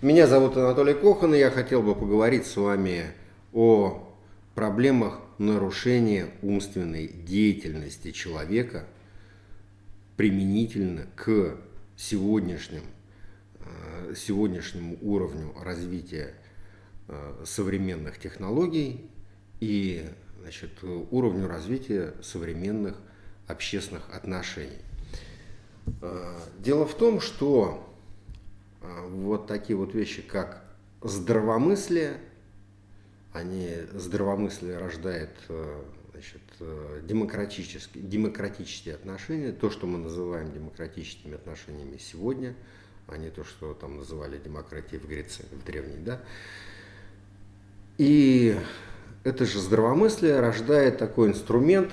Меня зовут Анатолий Кохан, и я хотел бы поговорить с вами о проблемах нарушения умственной деятельности человека применительно к сегодняшним, э, сегодняшнему уровню развития э, современных технологий и значит, уровню развития современных общественных отношений. Э, дело в том, что вот такие вот вещи, как здравомыслие, они, здравомыслие рождает значит, демократические, демократические отношения, то, что мы называем демократическими отношениями сегодня, а не то, что там называли демократией в Греции, в древней, да. И это же здравомыслие рождает такой инструмент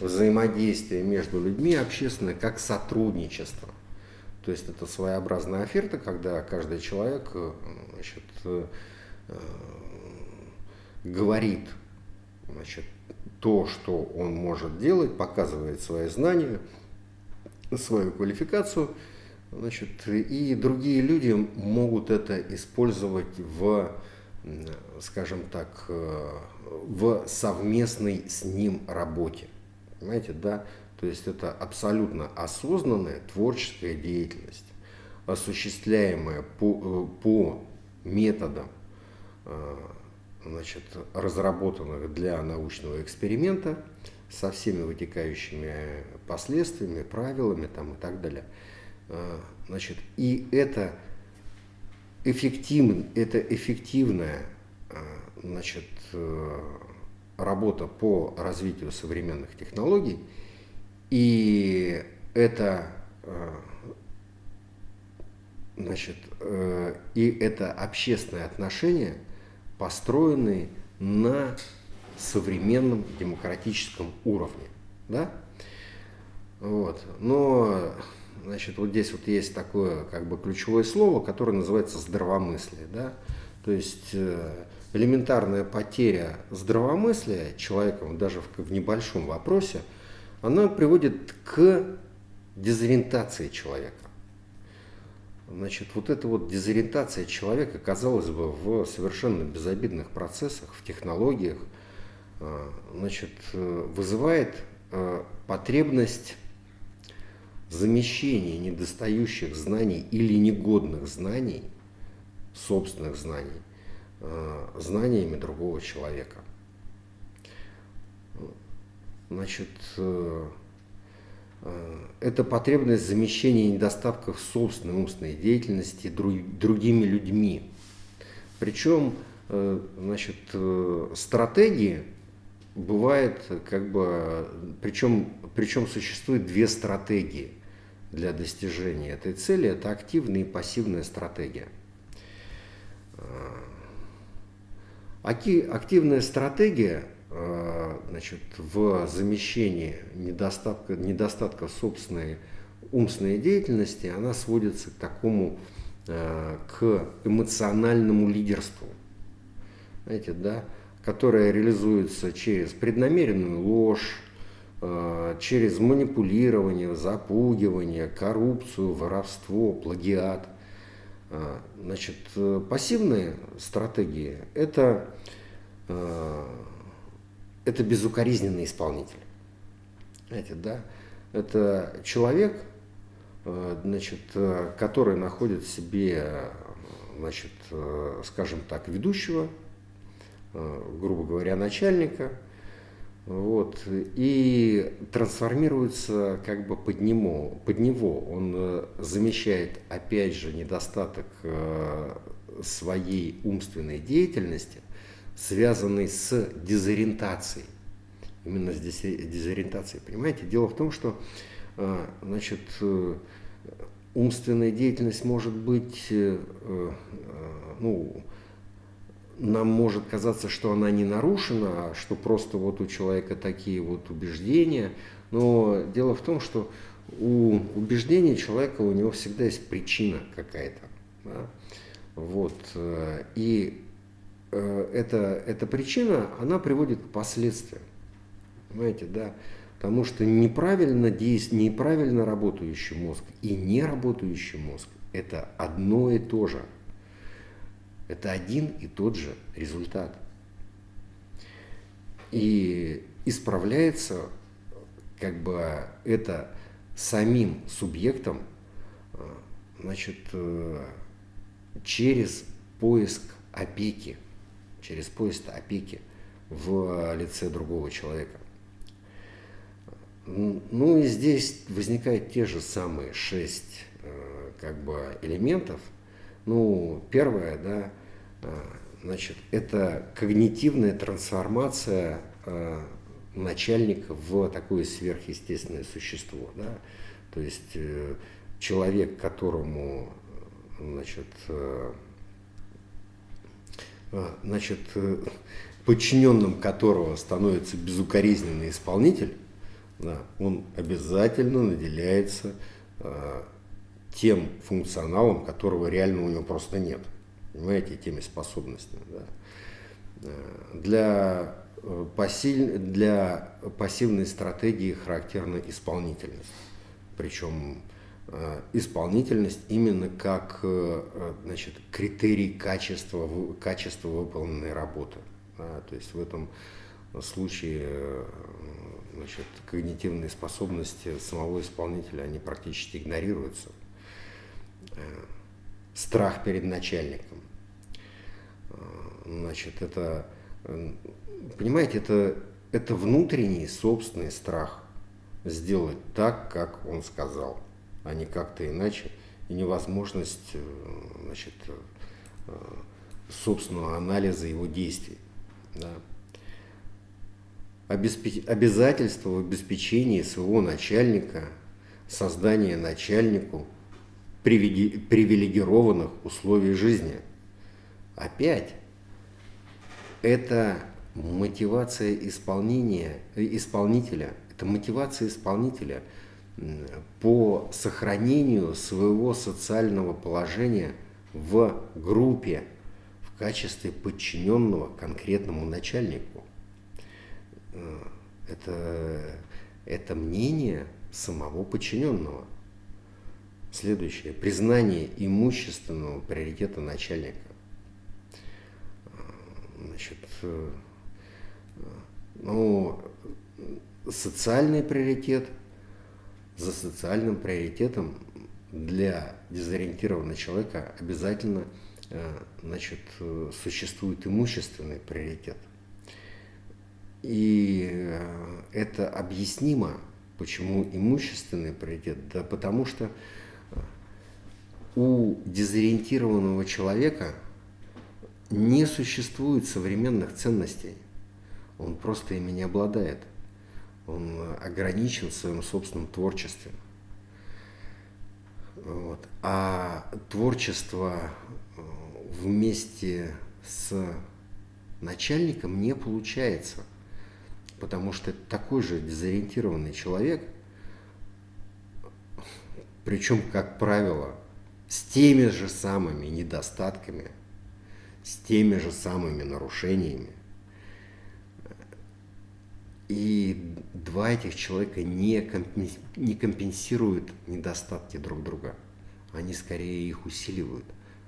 взаимодействия между людьми общественное, как сотрудничество. То есть это своеобразная оферта, когда каждый человек значит, говорит значит, то, что он может делать, показывает свои знания, свою квалификацию, значит, и другие люди могут это использовать в, скажем так, в совместной с ним работе. Понимаете, да? То есть это абсолютно осознанная творческая деятельность, осуществляемая по, по методам значит, разработанных для научного эксперимента со всеми вытекающими последствиями, правилами там, и так далее. А, значит, и это, эффектив, это эффективная значит, э, работа по развитию современных технологий, и это а, значит, э, и это общественное отношение – построенные на современном демократическом уровне. Да? Вот. Но значит, вот здесь вот есть такое как бы ключевое слово, которое называется здравомыслие. Да? То есть э, элементарная потеря здравомыслия человеком даже в, в небольшом вопросе, она приводит к дезориентации человека. Значит, вот эта вот дезориентация человека, казалось бы, в совершенно безобидных процессах, в технологиях, а, значит, вызывает а, потребность замещения недостающих знаний или негодных знаний, собственных знаний, знаниями другого человека. Значит, э, Э, это потребность замещения недостатков собственной умственной деятельности другими людьми. Причем э, значит, стратегии бывает как бы, причем, причем существует две стратегии для достижения этой цели. Это активная и пассивная стратегия. Активная стратегия значит, в замещении недостатка, недостатка собственной умственной деятельности, она сводится к такому, э, к эмоциональному лидерству, знаете, да, которое реализуется через преднамеренную ложь, э, через манипулирование, запугивание, коррупцию, воровство, плагиат. Значит, пассивные стратегии – это это безукоризненный исполнитель. Знаете, да? Это человек, э, значит, э, который находит в себе, значит, э, скажем так, ведущего, грубо говоря, начальника, вот, и трансформируется как бы под него, под него. Он замещает, опять же, недостаток своей умственной деятельности связанный с дезориентацией. Именно с дезориентацией, понимаете? Дело в том, что э, значит, э, умственная деятельность может быть, э, ну, нам может казаться, что она не нарушена, а что просто вот у человека такие вот убеждения. Но дело в том, что у убеждений человека у него всегда есть причина какая-то. Да? Вот. И эта, эта причина, она приводит к последствиям. Понимаете, да? Потому что неправильно, действ... неправильно работающий мозг и не работающий мозг – это одно и то же. Это один и тот же результат. И исправляется как бы это самим субъектом значит, через поиск опеки, через поиск опеки в лице другого человека. Ну и здесь возникают те же самые шесть э, как бы элементов. Ну, первое, да, э, значит, это когнитивная трансформация э, начальника в такое сверхъестественное существо, да, то есть человек, которому, значит, значит, подчиненным которого становится безукоризненный исполнитель, да, он обязательно наделяется э, тем функционалом, которого реально у него просто нет. Понимаете, теми способностями. Да. Э, для, э, пассив, для пассивной стратегии характерна исполнительность. Причем э, исполнительность именно как э, значит, критерий качества, качества выполненной работы. Да. То есть в этом случае значит, когнитивные способности самого исполнителя, они практически игнорируются. Э, страх перед начальником. Э, значит, это, э, понимаете, это, это внутренний собственный страх сделать так, как он сказал, а не как-то иначе. И невозможность значит, собственного анализа его действий. Да обязательство в обеспечении своего начальника, создание начальнику привилегированных условий жизни. Опять, это мотивация исполнения, исполнителя, это мотивация исполнителя по сохранению своего социального положения в группе в качестве подчиненного конкретному начальнику. Э, это, это мнение самого подчиненного. Следующее. Признание имущественного приоритета начальника. Э, значит, э, ну, социальный приоритет за социальным приоритетом для дезориентированного человека обязательно значит, существует имущественный приоритет – и э, это объяснимо, почему имущественный приоритет. Да потому что э, у дезориентированного человека не существует современных ценностей. Он просто ими не обладает. Он ограничен в своем собственном творчестве. Вот. А творчество э, вместе с начальником не получается – потому что такой же дезориентированный человек, причем, как правило, с теми же самыми недостатками, с теми же самыми нарушениями, и два этих человека не, компенсируют недостатки друг друга, они скорее их усиливают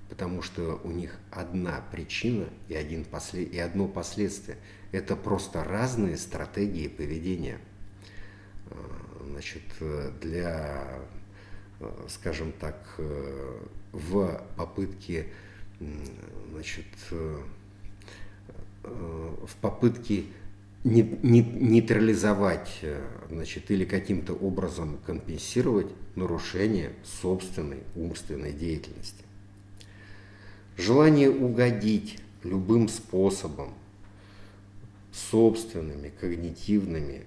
потому что у них одна причина и, один послед... и одно последствие. Это просто разные стратегии поведения. Э, значит, для, э, скажем так, э, в попытке, значит, в попытке нейтрализовать значит, или каким-то образом компенсировать нарушение собственной умственной деятельности. Желание угодить любым способом, собственными когнитивными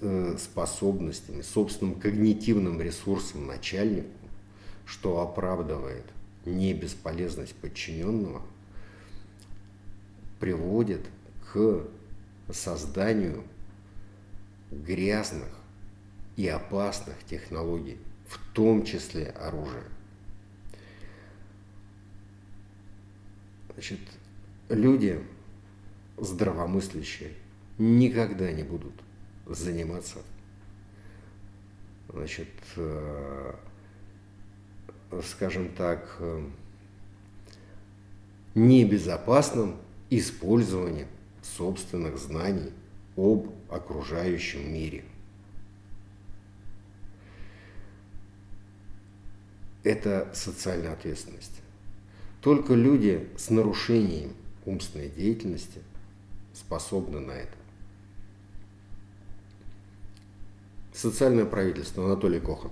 э, способностями, собственным когнитивным ресурсом начальнику, что оправдывает не бесполезность подчиненного, приводит к созданию грязных и опасных технологий, в том числе оружия. Значит, люди здравомыслящие никогда не будут заниматься значит, э, скажем так, э, небезопасном использовании собственных знаний об окружающем мире. Это социальная ответственность. Только люди с нарушением умственной деятельности способны на это. Социальное правительство Анатолий Кохан.